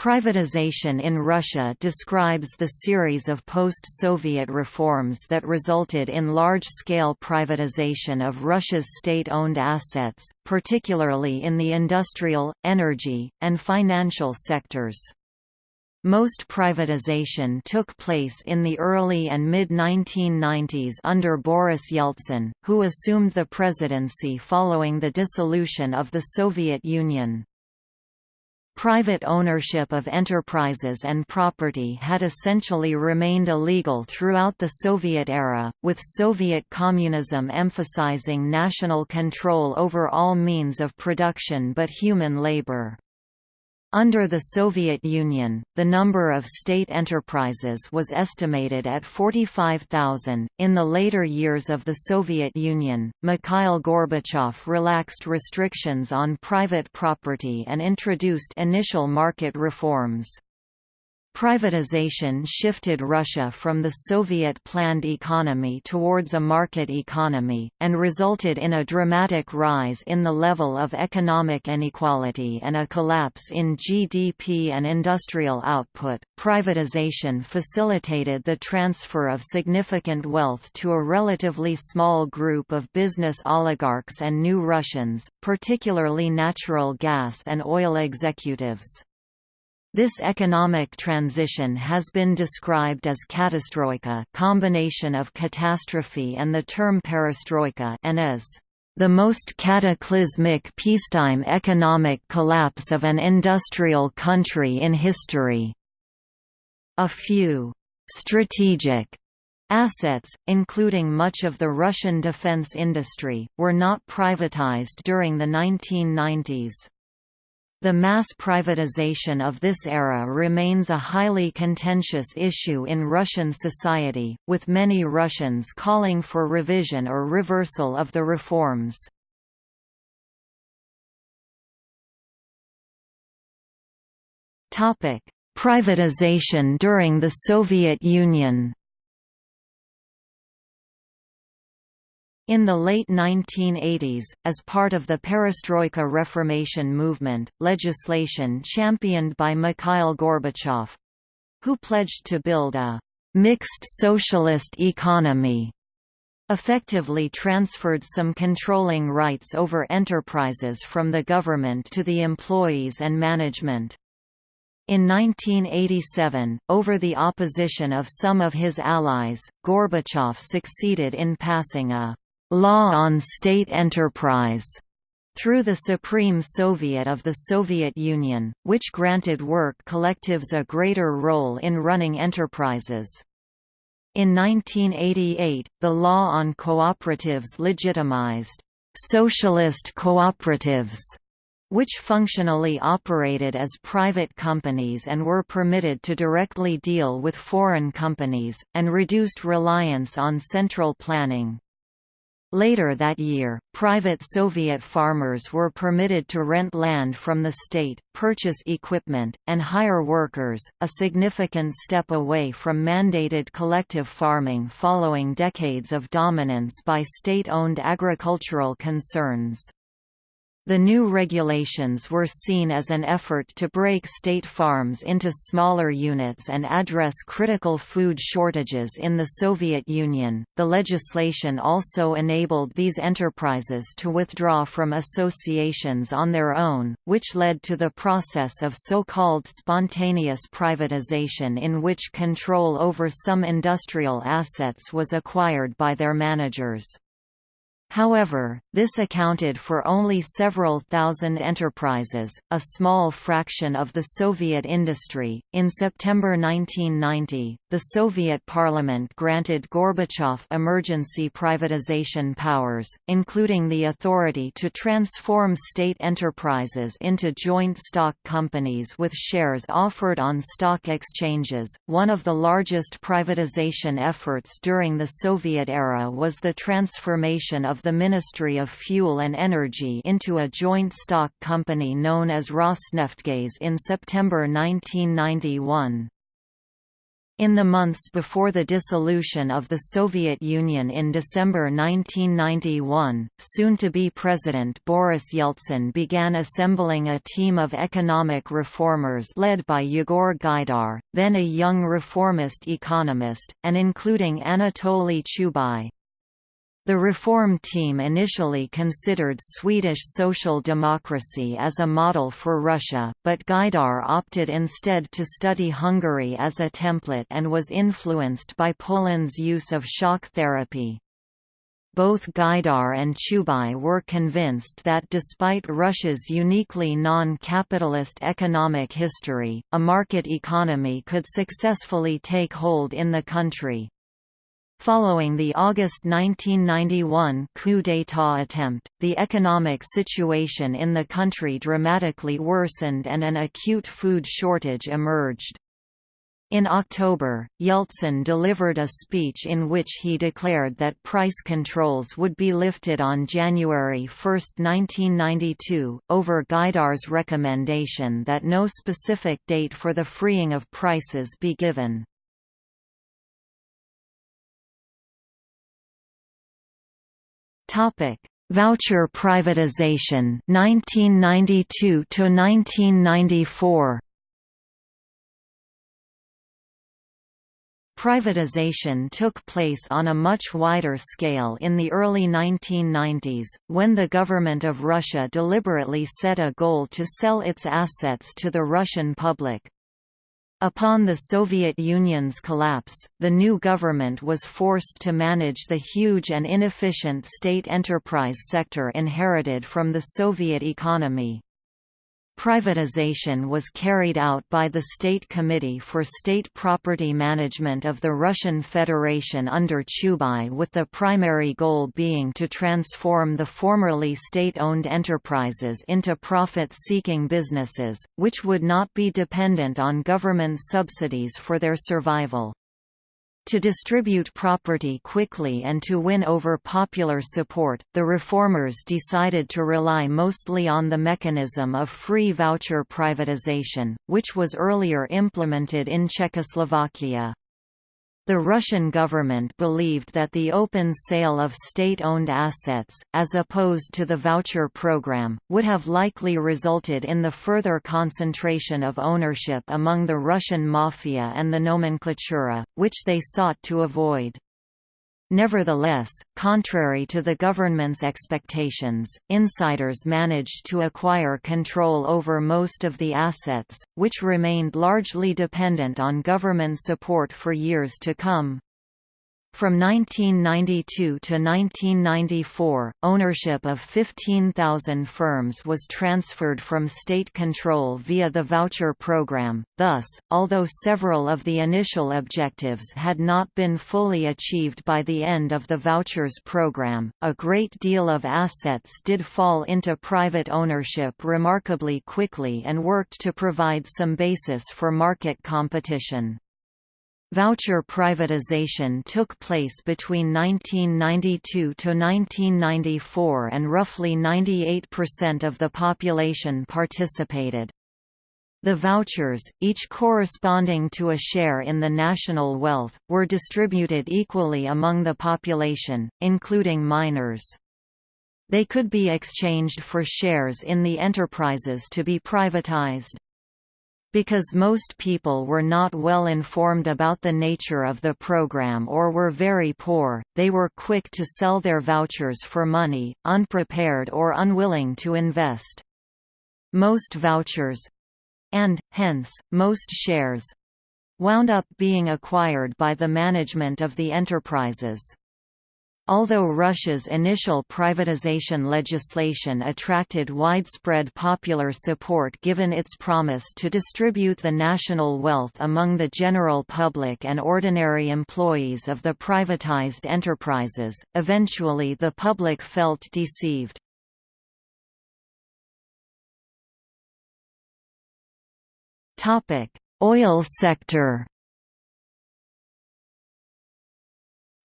Privatization in Russia describes the series of post-Soviet reforms that resulted in large-scale privatization of Russia's state-owned assets, particularly in the industrial, energy, and financial sectors. Most privatization took place in the early and mid-1990s under Boris Yeltsin, who assumed the presidency following the dissolution of the Soviet Union. Private ownership of enterprises and property had essentially remained illegal throughout the Soviet era, with Soviet communism emphasizing national control over all means of production but human labor. Under the Soviet Union, the number of state enterprises was estimated at 45,000. In the later years of the Soviet Union, Mikhail Gorbachev relaxed restrictions on private property and introduced initial market reforms. Privatization shifted Russia from the Soviet planned economy towards a market economy, and resulted in a dramatic rise in the level of economic inequality and a collapse in GDP and industrial output. Privatization facilitated the transfer of significant wealth to a relatively small group of business oligarchs and new Russians, particularly natural gas and oil executives. This economic transition has been described as katastroika combination of catastrophe and the term perestroika and as the most cataclysmic peacetime economic collapse of an industrial country in history. A few strategic assets, including much of the Russian defense industry, were not privatized during the 1990s. The mass privatization of this era remains a highly contentious issue in Russian society, with many Russians calling for revision or reversal of the reforms. Privatization during the Soviet Union In the late 1980s, as part of the perestroika reformation movement, legislation championed by Mikhail Gorbachev—who pledged to build a «mixed socialist economy» effectively transferred some controlling rights over enterprises from the government to the employees and management. In 1987, over the opposition of some of his allies, Gorbachev succeeded in passing a law on state enterprise through the Supreme Soviet of the Soviet Union, which granted work collectives a greater role in running enterprises. In 1988, the law on cooperatives legitimized socialist cooperatives which functionally operated as private companies and were permitted to directly deal with foreign companies, and reduced reliance on central planning. Later that year, private Soviet farmers were permitted to rent land from the state, purchase equipment, and hire workers, a significant step away from mandated collective farming following decades of dominance by state-owned agricultural concerns. The new regulations were seen as an effort to break state farms into smaller units and address critical food shortages in the Soviet Union. The legislation also enabled these enterprises to withdraw from associations on their own, which led to the process of so-called spontaneous privatization in which control over some industrial assets was acquired by their managers. However, this accounted for only several thousand enterprises, a small fraction of the Soviet industry. In September 1990, the Soviet parliament granted Gorbachev emergency privatization powers, including the authority to transform state enterprises into joint stock companies with shares offered on stock exchanges. One of the largest privatization efforts during the Soviet era was the transformation of the Ministry of Fuel and Energy into a joint stock company known as Rosneftegaz in September 1991. In the months before the dissolution of the Soviet Union in December 1991, soon-to-be President Boris Yeltsin began assembling a team of economic reformers led by Yegor Gaidar, then a young reformist economist, and including Anatoly Chubais. The reform team initially considered Swedish social democracy as a model for Russia, but Gaidar opted instead to study Hungary as a template and was influenced by Poland's use of shock therapy. Both Gaidar and Chubais were convinced that despite Russia's uniquely non-capitalist economic history, a market economy could successfully take hold in the country. Following the August 1991 coup d'état attempt, the economic situation in the country dramatically worsened and an acute food shortage emerged. In October, Yeltsin delivered a speech in which he declared that price controls would be lifted on January 1, 1992, over Gaidar's recommendation that no specific date for the freeing of prices be given. Topic: Voucher privatization 1992 to 1994. Privatization took place on a much wider scale in the early 1990s, when the government of Russia deliberately set a goal to sell its assets to the Russian public. Upon the Soviet Union's collapse, the new government was forced to manage the huge and inefficient state enterprise sector inherited from the Soviet economy. Privatization was carried out by the State Committee for State Property Management of the Russian Federation under Chubais with the primary goal being to transform the formerly state-owned enterprises into profit-seeking businesses, which would not be dependent on government subsidies for their survival. To distribute property quickly and to win over popular support, the reformers decided to rely mostly on the mechanism of free voucher privatization, which was earlier implemented in Czechoslovakia. The Russian government believed that the open sale of state-owned assets, as opposed to the voucher program, would have likely resulted in the further concentration of ownership among the Russian mafia and the nomenklatura, which they sought to avoid. Nevertheless, contrary to the government's expectations, insiders managed to acquire control over most of the assets, which remained largely dependent on government support for years to come. From 1992 to 1994, ownership of 15,000 firms was transferred from state control via the voucher program. Thus, although several of the initial objectives had not been fully achieved by the end of the vouchers program, a great deal of assets did fall into private ownership remarkably quickly and worked to provide some basis for market competition. Voucher privatization took place between 1992 to 1994 and roughly 98% of the population participated. The vouchers, each corresponding to a share in the national wealth, were distributed equally among the population, including minors. They could be exchanged for shares in the enterprises to be privatized. Because most people were not well informed about the nature of the program or were very poor, they were quick to sell their vouchers for money, unprepared or unwilling to invest. Most vouchers—and, hence, most shares—wound up being acquired by the management of the enterprises. Although Russia's initial privatization legislation attracted widespread popular support given its promise to distribute the national wealth among the general public and ordinary employees of the privatized enterprises, eventually the public felt deceived. Oil sector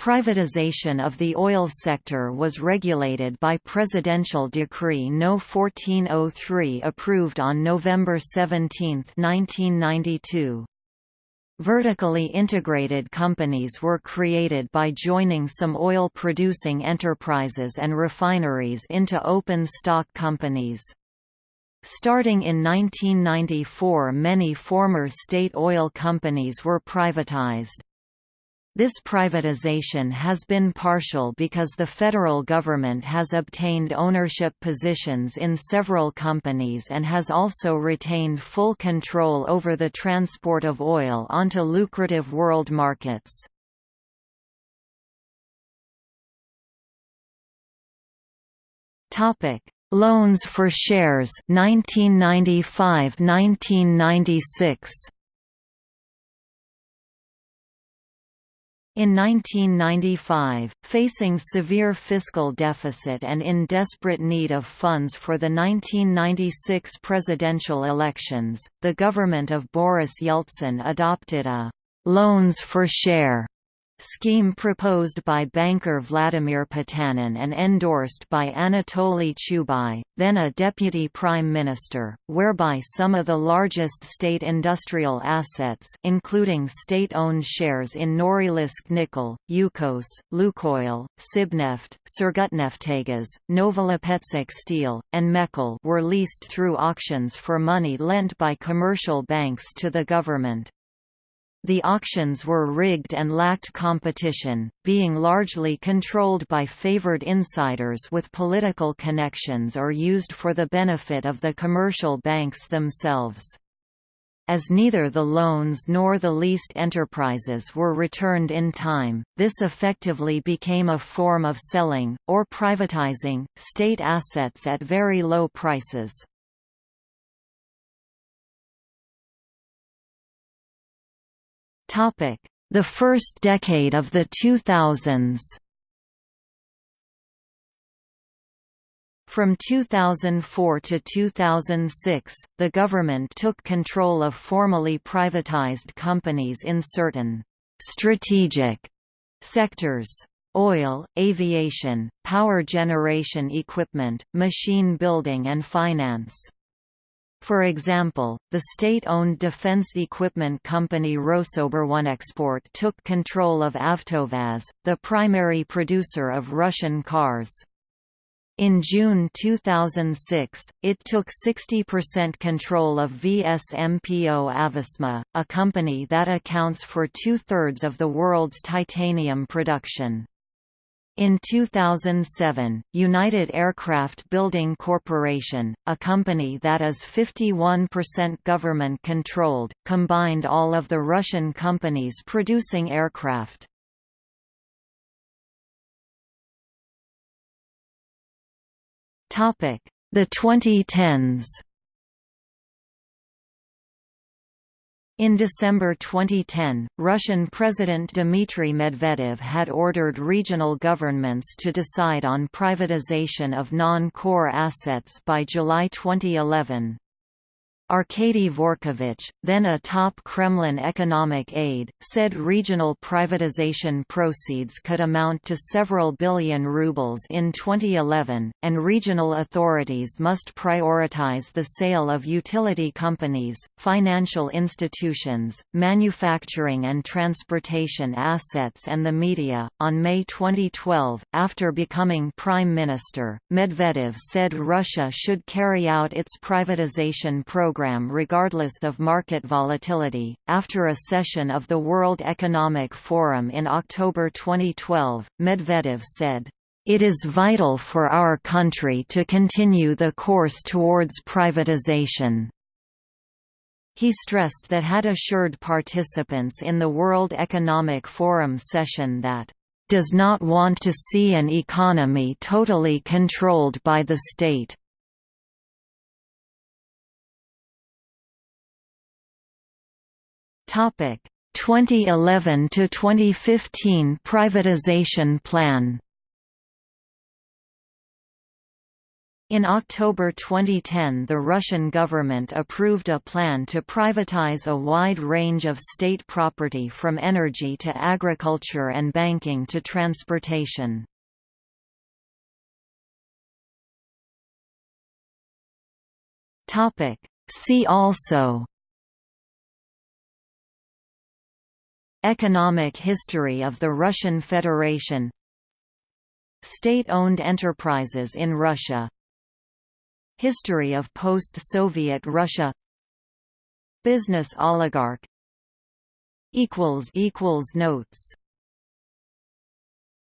Privatization of the oil sector was regulated by Presidential Decree No. 1403 approved on November 17, 1992. Vertically integrated companies were created by joining some oil-producing enterprises and refineries into open stock companies. Starting in 1994 many former state oil companies were privatized. This privatization has been partial because the federal government has obtained ownership positions in several companies and has also retained full control over the transport of oil onto lucrative world markets. Topic: Loans for shares 1995-1996 In 1995, facing severe fiscal deficit and in desperate need of funds for the 1996 presidential elections, the government of Boris Yeltsin adopted a «loans for share» scheme proposed by banker Vladimir Potanin and endorsed by Anatoly Chubais, then a deputy prime minister, whereby some of the largest state industrial assets including state-owned shares in Norilsk Nickel, Yukos, Lukoil, Sibneft, Surgutneftegas, Novolipetsk Steel, and Mechel were leased through auctions for money lent by commercial banks to the government. The auctions were rigged and lacked competition, being largely controlled by favored insiders with political connections or used for the benefit of the commercial banks themselves. As neither the loans nor the leased enterprises were returned in time, this effectively became a form of selling, or privatizing, state assets at very low prices. The first decade of the 2000s. From 2004 to 2006, the government took control of formally privatized companies in certain strategic sectors oil, aviation, power generation equipment, machine building and finance. For example, the state-owned defense equipment company Rosoboronexport took control of Avtovaz, the primary producer of Russian cars. In June 2006, it took 60% control of VSMPO Avisma, a company that accounts for two-thirds of the world's titanium production. In 2007, United Aircraft Building Corporation, a company that is 51% government-controlled, combined all of the Russian companies producing aircraft. The 2010s In December 2010, Russian President Dmitry Medvedev had ordered regional governments to decide on privatization of non-core assets by July 2011. Arkady Dvorkovich, then a top Kremlin economic aide, said regional privatization proceeds could amount to several billion rubles in 2011, and regional authorities must prioritize the sale of utility companies, financial institutions, manufacturing and transportation assets and the media. On May 2012, after becoming prime minister, Medvedev said Russia should carry out its privatization program program regardless of market volatility. After a session of the World Economic Forum in October 2012, Medvedev said, it is vital for our country to continue the course towards privatization. He stressed that had assured participants in the World Economic Forum session that does not want to see an economy totally controlled by the state. Topic 2011 to 2015 privatization plan. In October 2010 the Russian government approved a plan to privatize a wide range of state property from energy to agriculture and banking to transportation. See also Economic history of the Russian Federation. State-owned enterprises in Russia. History of post-Soviet Russia. Business oligarch. Notes